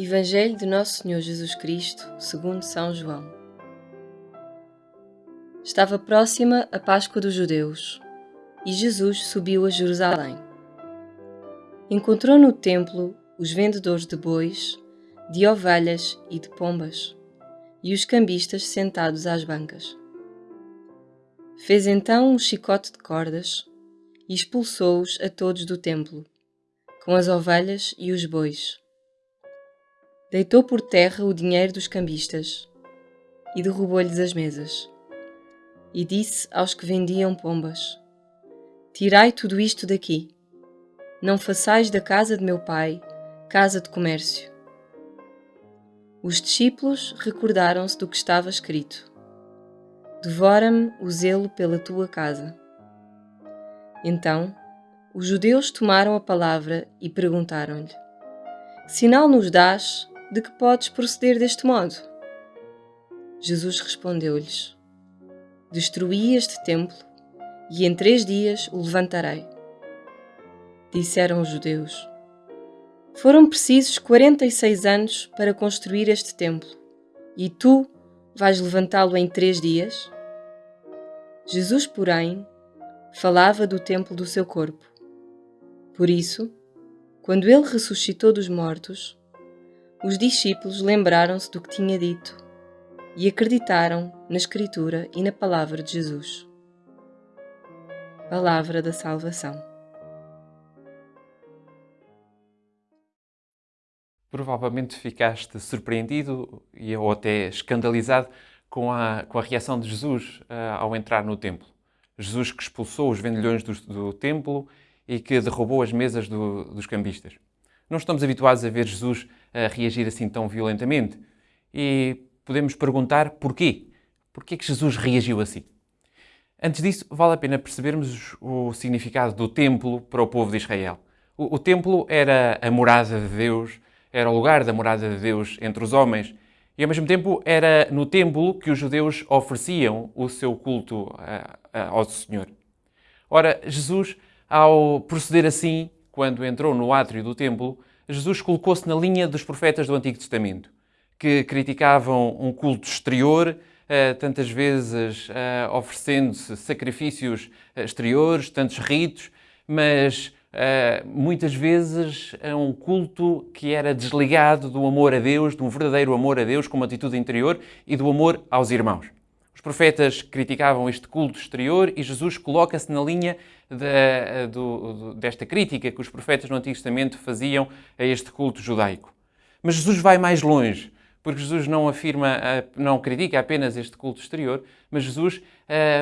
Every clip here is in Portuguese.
Evangelho de Nosso Senhor Jesus Cristo, segundo São João. Estava próxima a Páscoa dos Judeus e Jesus subiu a Jerusalém. Encontrou no templo os vendedores de bois, de ovelhas e de pombas e os cambistas sentados às bancas. Fez então um chicote de cordas e expulsou-os a todos do templo, com as ovelhas e os bois. Deitou por terra o dinheiro dos cambistas e derrubou-lhes as mesas. E disse aos que vendiam pombas: Tirai tudo isto daqui. Não façais da casa de meu pai casa de comércio. Os discípulos recordaram-se do que estava escrito: Devora-me o zelo pela tua casa. Então, os judeus tomaram a palavra e perguntaram-lhe: Sinal nos dás de que podes proceder deste modo? Jesus respondeu-lhes: Destruí este templo e em três dias o levantarei. Disseram os judeus: Foram precisos quarenta e seis anos para construir este templo, e tu vais levantá-lo em três dias? Jesus, porém, falava do templo do seu corpo. Por isso, quando ele ressuscitou dos mortos, os discípulos lembraram-se do que tinha dito e acreditaram na Escritura e na palavra de Jesus. Palavra da Salvação. Provavelmente ficaste surpreendido e ou até escandalizado com a, com a reação de Jesus uh, ao entrar no templo. Jesus que expulsou os vendilhões do, do templo e que derrubou as mesas do, dos cambistas. Não estamos habituados a ver Jesus a reagir assim tão violentamente. E podemos perguntar porquê? Porquê que Jesus reagiu assim? Antes disso, vale a pena percebermos o significado do templo para o povo de Israel. O, o templo era a morada de Deus, era o lugar da morada de Deus entre os homens, e ao mesmo tempo era no templo que os judeus ofereciam o seu culto ao Senhor. Ora, Jesus, ao proceder assim, quando entrou no átrio do templo, Jesus colocou-se na linha dos profetas do Antigo Testamento, que criticavam um culto exterior, eh, tantas vezes eh, oferecendo-se sacrifícios eh, exteriores, tantos ritos, mas muitas vezes um culto que era desligado do amor a Deus, de um verdadeiro amor a Deus como atitude interior e do amor aos irmãos. Os profetas criticavam este culto exterior e Jesus coloca-se na linha do, desta crítica que os profetas no Antigo Testamento faziam a este culto judaico. Mas Jesus vai mais longe, porque Jesus não afirma, não critica apenas este culto exterior, mas Jesus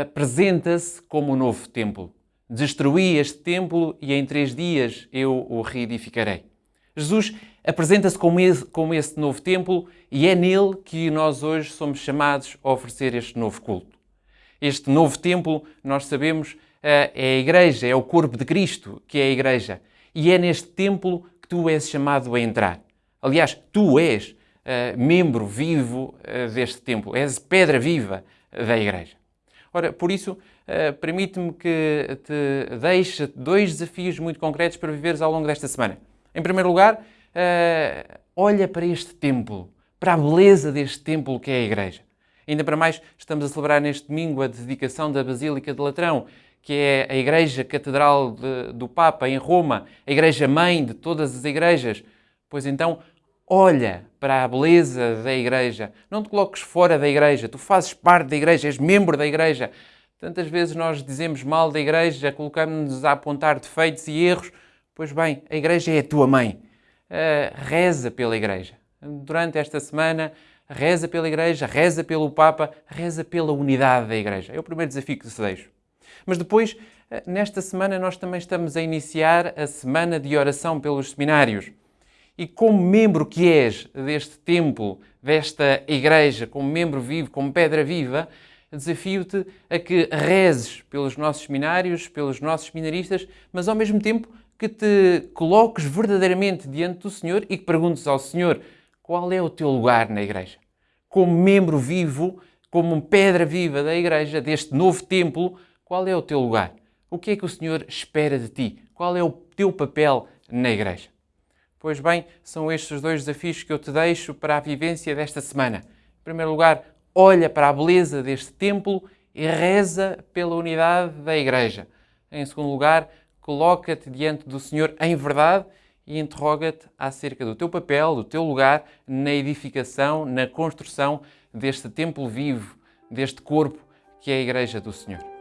apresenta-se como o novo templo. Destruí este templo e em três dias eu o reedificarei. Jesus apresenta-se como como esse novo templo e é nele que nós hoje somos chamados a oferecer este novo culto. Este novo templo, nós sabemos, é a Igreja, é o corpo de Cristo que é a Igreja. E é neste templo que tu és chamado a entrar. Aliás, tu és uh, membro vivo uh, deste templo, és pedra viva da Igreja. Ora, por isso, uh, permite-me que te deixe dois desafios muito concretos para viveres ao longo desta semana. Em primeiro lugar, olha para este templo, para a beleza deste templo que é a Igreja. Ainda para mais, estamos a celebrar neste domingo a dedicação da Basílica de Latrão que é a Igreja Catedral de, do Papa em Roma, a Igreja Mãe de todas as igrejas. Pois então, olha para a beleza da Igreja. Não te coloques fora da Igreja, tu fazes parte da Igreja, és membro da Igreja. Tantas vezes nós dizemos mal da Igreja, colocamos-nos a apontar defeitos e erros. Pois bem, a Igreja é a tua mãe. Uh, reza pela Igreja. Durante esta semana, reza pela Igreja, reza pelo Papa, reza pela unidade da Igreja. É o primeiro desafio que te deixo. Mas depois, eh, nesta semana, nós também estamos a iniciar a semana de oração pelos seminários. E como membro que és deste templo, desta igreja, como membro vivo, como pedra viva, desafio-te a que rezes pelos nossos seminários, pelos nossos seminaristas, mas ao mesmo tempo que te coloques verdadeiramente diante do Senhor e que perguntes ao Senhor qual é o teu lugar na igreja. Como membro vivo, como pedra viva da igreja, deste novo templo, qual é o teu lugar? O que é que o Senhor espera de ti? Qual é o teu papel na igreja? Pois bem, são estes os dois desafios que eu te deixo para a vivência desta semana. Em primeiro lugar, olha para a beleza deste templo e reza pela unidade da Igreja. Em segundo lugar, coloca-te diante do Senhor em verdade e interroga-te acerca do teu papel, do teu lugar na edificação, na construção deste templo vivo, deste corpo que é a Igreja do Senhor.